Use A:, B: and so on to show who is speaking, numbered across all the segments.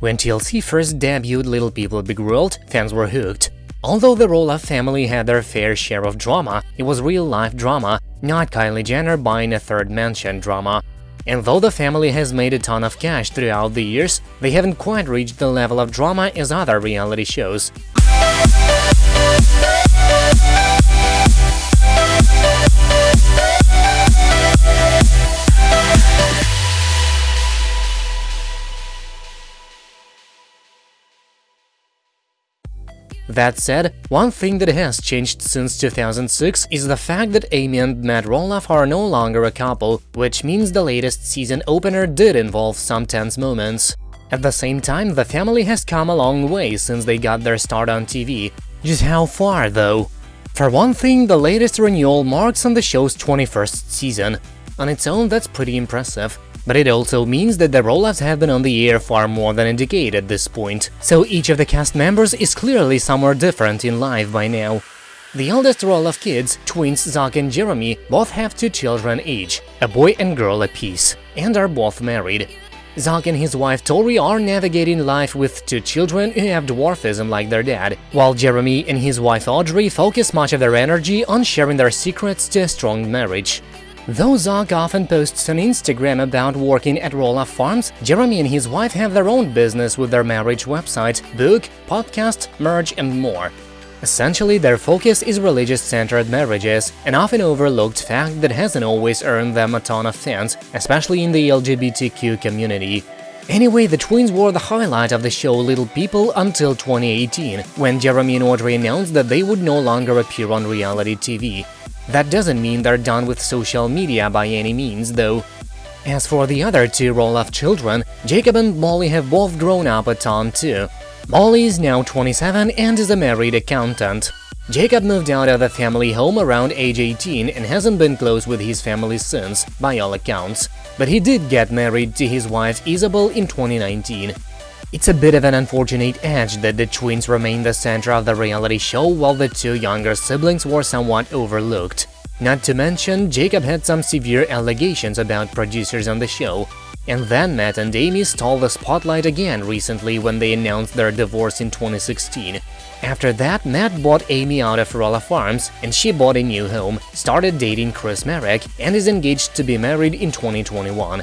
A: When TLC first debuted Little People Big World, fans were hooked. Although the Roloff family had their fair share of drama, it was real-life drama, not Kylie Jenner buying a third mansion drama. And though the family has made a ton of cash throughout the years, they haven't quite reached the level of drama as other reality shows. That said, one thing that has changed since 2006 is the fact that Amy and Matt Roloff are no longer a couple, which means the latest season opener did involve some tense moments. At the same time, the family has come a long way since they got their start on TV. Just how far, though? For one thing, the latest renewal marks on the show's 21st season. On its own, that's pretty impressive. But it also means that the Roloffs have been on the air far more than a decade at this point, so each of the cast members is clearly somewhere different in life by now. The eldest Roloff kids, twins Zach and Jeremy, both have two children each, a boy and girl apiece, and are both married. Zach and his wife Tori are navigating life with two children who have dwarfism like their dad, while Jeremy and his wife Audrey focus much of their energy on sharing their secrets to a strong marriage. Though Zach often posts on Instagram about working at Roloff Farms, Jeremy and his wife have their own business with their marriage website, book, podcast, merch and more. Essentially, their focus is religious-centered marriages, an often overlooked fact that hasn't always earned them a ton of fans, especially in the LGBTQ community. Anyway, the twins were the highlight of the show Little People until 2018, when Jeremy and Audrey announced that they would no longer appear on reality TV. That doesn't mean they're done with social media by any means, though. As for the other two Roloff children, Jacob and Molly have both grown up a ton too. Molly is now 27 and is a married accountant. Jacob moved out of the family home around age 18 and hasn't been close with his family since, by all accounts. But he did get married to his wife Isabel in 2019. It's a bit of an unfortunate edge that the twins remain the center of the reality show while the two younger siblings were somewhat overlooked. Not to mention, Jacob had some severe allegations about producers on the show, and then Matt and Amy stole the spotlight again recently when they announced their divorce in 2016. After that, Matt bought Amy out of Roloff Farms, and she bought a new home, started dating Chris Marek, and is engaged to be married in 2021.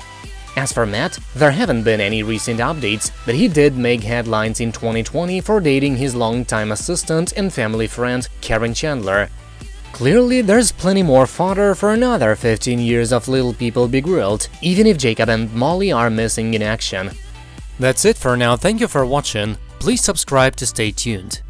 A: As for Matt, there haven't been any recent updates, but he did make headlines in 2020 for dating his longtime assistant and family friend Caryn Chandler. Clearly, there's plenty more fodder for another 15 years of Little People Big World, even if Jacob and Molly are missing in action. That's it for now, thank you for watching, please subscribe to stay tuned.